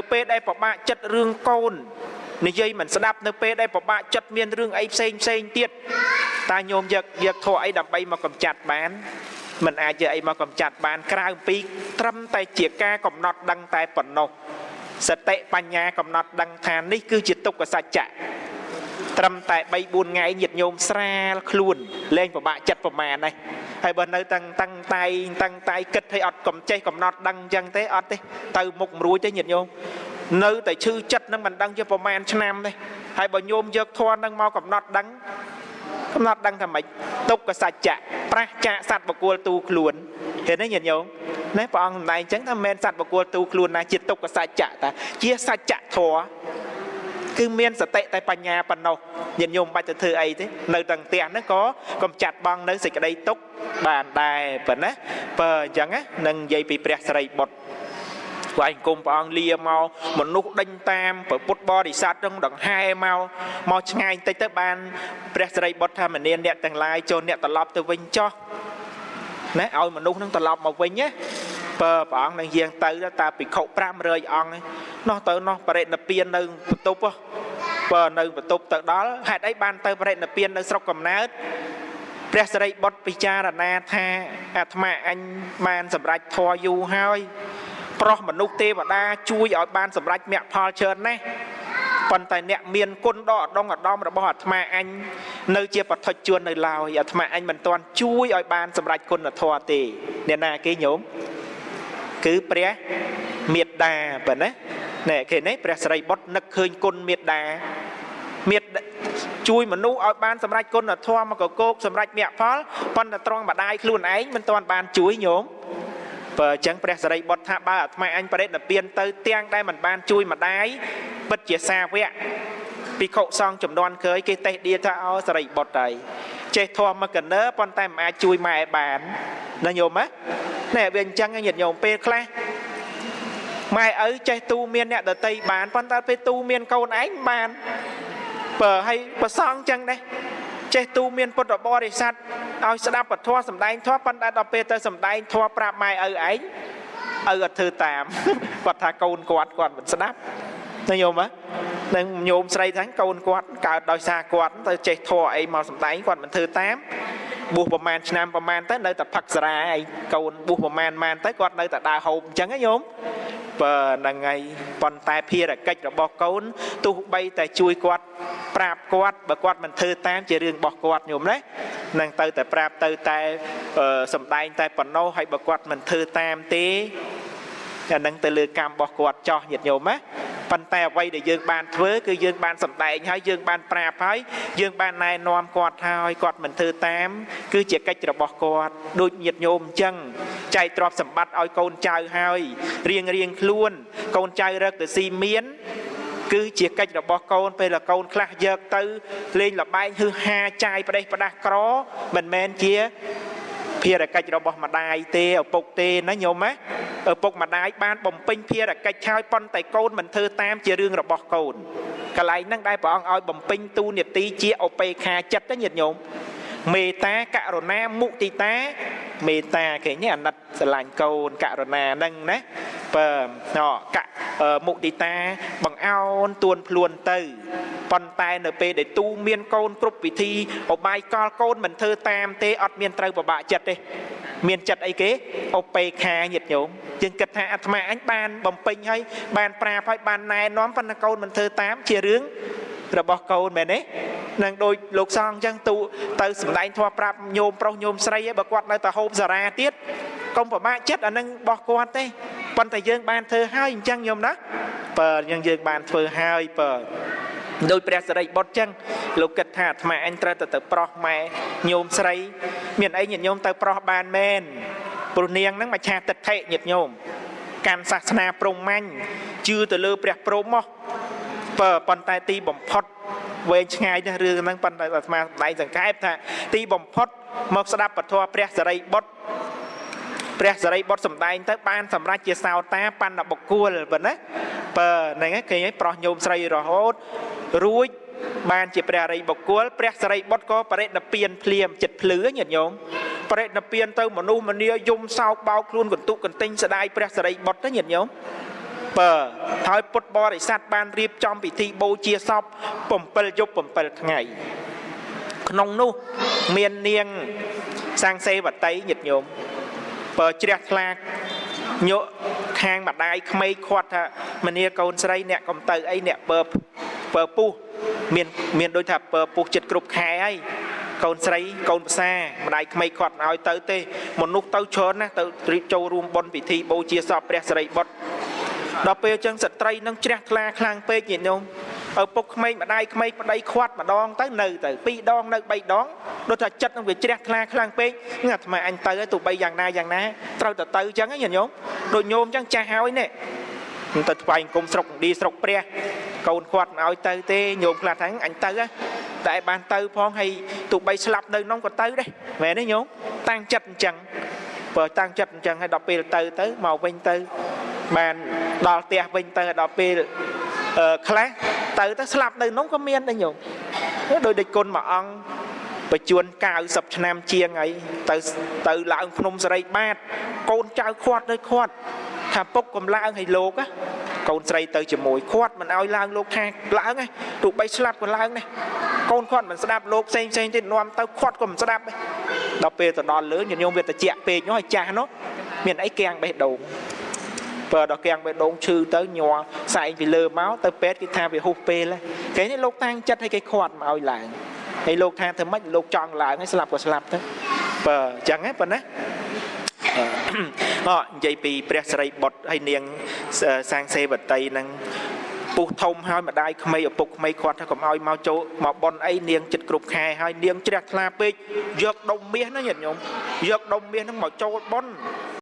នៅពេលដែលប្របាក់ចិត្តរឿងកូននិយាយមិនស្ដាប់នៅពេលដែលប្របាក់ចិត្តមានរឿងអីផ្សេងផ្សេងទៀតតាញោមយកយកធោះអីដើម្បីមកកំចាត់បានមិនអាចយកអីមកកំចាត់បានក្រៅពីត្រឹមតែជាការកំណត់ដឹងតែប៉ុណ្ណោះសតិបញ្ញាកំណត់ដឹងថានេះគឺជាទុក្ខសច្ចៈត្រឹមតែ3 4ថ្ងៃញាតញោមស្រាលខ្លួនលែងពិបាកចិត្តប្រមាណហ្នឹង ហើយបើនៅតាំងតាំងតៃតាំងតៃគិតឲ្យអត់កំចេះកំណត់ដឹងអញ្ចឹងទេអត់ទេទៅមុខមិនរួចទេញាតញោមនៅតែឈឺចិត្តនឹងមិនដឹងជាប្រមាណឆ្នាំទេហើយបើញោមយកធម៌នឹងមកកំណត់ដឹងកំណត់ដឹងថាម៉េចទុក្ខសច្ចៈប្រះចាកសត្វបកុលទូខ្លួនឃើញទេញាតិញោមណាព្រះអង្គសម្ដែងអញ្ចឹងថាមិនមែនសត្វបកុលទូខ្លួនណាជាទុក្ខសច្ចៈតាជាសច្ចៈធម៌ គឺមានសតិតែបញ្ញាប៉ុណ្ណោះញាតិញោមបាច់ទៅធ្វើអីទេនៅទាំងផ្ទះហ្នឹងក៏កំចាត់បងនៅសេចក្តីទុក្ខបានដែរប៉ុណ្ណាបើអញ្ចឹងណានឹងនិយាយពីព្រះសិរីបុត្រវាយអង្គមព្រះអង្គលាមកមនុស្សដេញតាមព្រះពុទ្ធបរិស័ទនឹងដង្ហែមកមកឆ្ងាយបន្តិចទៅបានព្រះសិរីបុត្រថាមនានអ្នកទាំងឡាយចូលអ្នកត្រឡប់ទៅវិញចោះណាឲ្យមនុស្សនឹងត្រឡប់មកវិញណា បើព្រះអង្គនឹងយាងទៅតាភិក្ខុ500អង្គនោះទៅនោះបរិណិព្វាននៅបន្ទប់បើនៅបន្ទប់ទៅដល់ហេតុអីបានទៅបរិណិព្វាននៅស្រុកកំណើតព្រះសិរីបុត្រពិចារណាថាអាត្មាអញបានសម្រេចធម៌យូរហើយប្រុសមនុស្សទេវតាជួយឲ្យបានសម្រេចមគ្គផលច្រើនណាស់ប៉ុន្តែអ្នកមានគុណដ៏អដងអដំរបស់អាត្មាអញនៅជាបឋិជួននៅឡើយអាត្មាអញមិនទាន់ជួយឲ្យបានសម្រេចគុណធម៌ទេអ្នកណាគេញោម គឺព្រះមេត្តាបើណាណែគេនេះព្រះសិរីបុត្រនឹកឃើញគុណមេត្តាមេត្តាជួយមនុស្សឲ្យបានសម្រេចគុណធម៌មកកកោកសម្រេចមគ្គផលប៉ុន្តែត្រង់ម្ដាយខ្លួនឯងមិនទាន់បានជួយញោមបើអញ្ចឹងព្រះសរិបុត្រថាបើអាត្មាអញបរិនិព្វានទៅទាំងដែលមិនបានជួយម្ដាយពិតជាសាវកភិក្ខុសង្ឃចំនួនក្រោយគេតេះដៀថាអោសរិបុត្រហើយ ចេះធម៌មកកណើប៉ុន្តែមិនអាចជួយម៉ែបានណាញោមណាណែវាអញ្ចឹងញាតិញោមពេលខ្លះម៉ែឪចេះទូមានអ្នកដតីបានប៉ុន្តែពេលទូមានកូនឯងបានបើឲ្យប្រសងអញ្ចឹងដែរចេះទូមានពុទ្ធបរិស័ទឲ្យស្ដាប់ពធសម្ដែងធម៌ប៉ុន្តែដល់ពេលទៅសម្ដែងធម៌ប្រាប់ម៉ែឪឯងឪអត់ធ្វើតាមគាត់ថាកូនគាត់គាត់មិនស្ដាប់ណាញោមណា នឹងញោមស្រីថាកូនគាត់កើតដោយសារគាត់ទៅចេះធម៌អីមកសម្ដែងគាត់មិនធ្វើតាមបួសប្រហែលឆ្នាំប្រហែលទៅនៅតែផឹកសារាឯងកូនបួសប្រហែលម៉ានទៅគាត់នៅតែដើរហូបអញ្ចឹងណាញោមបើហ្នឹងហើយប៉ុន្តែភារកិច្ចរបស់កូនទោះបីតែជួយគាត់ប្រាប់គាត់បើគាត់មិនធ្វើតាមជារឿងរបស់គាត់ញោមណានឹងទៅតែប្រាប់ទៅតែសំដែងតែប៉ុណ្ណោះហើយបើគាត់មិនធ្វើតាមទេអានឹងទៅលើកម្មរបស់គាត់ចោះញាតិញោមណា ប៉ុន្តែអ្វីដែលយើងបានធ្វើគឺយើងបានសម្ដែងហើយយើងបានប្រាប់ហើយយើងបានណែនាំគាត់ហើយគាត់មិនធ្វើតាម គឺជាកិច្ចរបស់គាត់ដូចញាតិញោមអញ្ចឹងចែកទ្រព្យសម្បត្តិឲ្យកូនចៅហើយរៀងរៀងខ្លួន កូនចៅរកទៅស៊ីមានគឺជាកិច្ចរបស់កូនពេលកូនខ្លះយកទៅលេងលបែងហឺហាចាយប្រេះប្រដាស់ក្រមិនមែនជា ភារកិច្ចរបស់ម្ដាយទេឪពុកទេណាញោមណាឪពុកម្ដាយបានបំពេញភារកិច្ចហើយប៉ុន្តែកូនមិនធ្វើតាមជារឿងរបស់កូនកន្លែងហ្នឹងដែលព្រះអង្គឲ្យបំពេញទូនាទីជាឧបេខាចិត្តញាតិញោមមេត្តាករុណាមុទិតា មេត្តាគេនេះអាណិតស្រឡាញ់កូនករុណាហ្នឹងណាបើណកមុទិតាបង្អោនទួនភ្លួនទៅ ប៉ុន្តែនៅពេលដែលទូមានកូនគ្រប់វិធីអបាយកលកូនមិនធ្វើតាមទេអត់មានត្រូវពិបាកចិត្តទេមានចិត្តអីគេអបេខាញាតិញោមយើងគិតថាអាត្មាអញបានបំពេញហើយបានប្រាប់ហើយបានណែនាំប៉ុន្តែកូនមិនធ្វើតាមជារឿងរបស់កូនមែនទេនឹងដូចលោកសង្ឃអញ្ចឹងទូទៅសំដែងធម៌ប្រាប់ញោមប្រុសញោមស្រីបើគាត់នៅតែហូបសារ៉ាទៀតកុំប្រមាថចិត្តអានឹងរបស់គាត់ទេប៉ុន្តែយើងបានធ្វើហើយអញ្ចឹងញោមណាបើយើងយើងបានធ្វើហើយបើ ដោយព្រះសិរីបុត្រចឹងលោកគិតថាអាត្មាអញត្រូវទៅទៅប្រោះម៉ែញោមស្រី មានអីញាតិញោមទៅប្រោះបានមែនព្រោះនាងហ្នឹងមច្ឆាទិដ្ឋិញាតិញោមកាន់សាសនាព្រហ្មញ្ញជឿទៅលើព្រះព្រហ្មមកបើប៉ុន្តែទីបំផុតវែងឆ្ងាយណាស់រឿងហ្នឹងប៉ុន្តែអាត្មាដៃសង្កេតថាទីបំផុតមកស្ដាប់ពធព្រះសរិបុត្រព្រះសរិបុត្រសំដែងទៅបានសម្រេចជាសោតាបណ្ឌបុគ្គលប៉ុណ្ណា បើហ្នឹងគេឲ្យប្រោះញោមស្រីរហូតរួចបានជាព្រះរិយបុគ្គលព្រះសរិបុត្រក៏បរិណពៀនភ្លាមចិត្តភ្លឺញាតិញោមបរិណពៀនទៅមនុស្សម្នាយំសោកបោកខ្លួនកន្ទុកកន្ទិញស្ដាយព្រះសរិបុត្រទៅញាតិញោមបើហើយពុទ្ធបរិស័ទបានរៀបចំពិធីបូជាសព7យប់7ថ្ងៃក្នុងនោះមាននាងសាំងសេវតីញាតិញោមបើជ្រះថ្លាញក់ ខាងម្ដាយក្មេកខាត់ថាមនាកូនស្រីអ្នកកំទៅអីអ្នកបើបើពុះមានមានដូចថាបើពុះចិត្តគ្រប់ខែហើយកូនស្រីកូនផ្សារម្ដាយក្មេកគាត់មិនឲ្យទៅទេមនុស្សទៅច្រើនណាស់ទៅរៀបចូលរួមបុណ្យពិធីបូជាសពព្រះសិរីបុត្រដល់ពេលអញ្ចឹងស្ត្រីនឹងជ្រះថ្លាខ្លាំងពេកញាតិញោម ឪពុកក្មេកម្ដាយក្មេកប្តីខាត់ម្ដងទៅនៅទៅពីរដងនៅបីដងដូចថាចិត្តនឹងវាជ្រះថ្លាខ្លាំងពេកហ្នឹងអាត្មាអញទៅហើយទោះបីយ៉ាងណាយ៉ាងណាត្រូវតែទៅអញ្ចឹងញាតិញោមដូចញោមអញ្ចឹងចាស់ហើយនេះទៅថ្វាយអង្គមស្រុកឌីស្រុកព្រះកូនគាត់មិនឲ្យទៅទេញោមខ្លះថាអញទៅតែបានទៅផងហើយទោះបីស្លាប់នៅក្នុងក៏ទៅដែរមែនទេញោមតាំងចិត្តអញ្ចឹងបើតាំងចិត្តអញ្ចឹងហើយដល់ពេលទៅទៅមកវិញទៅបានដល់ផ្ទះវិញទៅដល់ពេលអឺខ្លះ ទៅទៅស្លាប់នៅក្នុងក៏មានដែរញោមដោយដូចគុណមួយអង្គបញ្ជួន90ឆ្នាំជាងអីទៅទៅឡើងភ្នំសរីបាតកូនចៅខាត់នៅខាត់ថាពុកកំឡើងឲ្យលោកណាកូនស្រីទៅជាមួយខាត់មិនឲ្យឡើងលោកថាឡើងណាទោះបីស្លាប់ក៏ឡើងណាកូនខាត់មិនស្ដាប់លោកផ្សេងផ្សេងទៀតនាំទៅខាត់ក៏មិនស្ដាប់ដែរដល់ពេលទៅដល់លើញញោមវាតិចពេកនោះឲ្យចាស់នោះមានអីគាំងបេះដូង បើដល់គាំងបេះដូងឈឺទៅញ័រសែងពីលើមកទៅពេទ្យគេថាវាហុសពេលគេនេះលោកតាំងចិត្តឲ្យគេខាត់មកឲ្យឡើងហើយលោកថាធ្វើម៉េចលោកចង់ឡើងហើយស្លាប់ក៏ស្លាប់ទៅបើអញ្ចឹងហ៎ប៉ុណ្ណាអនិយាយពីព្រះសិរីបុត្រហើយនាងសាងសេវតីនឹងពុះធំហើយម្ដាយក្មេងឪពុកក្មេងគាត់ថាកុំឲ្យមកចូលមកប៉ុនអីនាងចិត្តគ្រប់ខែហើយនាងជ្រះថ្លាពេកយកដុំមាសណាញាតិញោមយកដុំមាសហ្នឹងមកចូលប៉ុន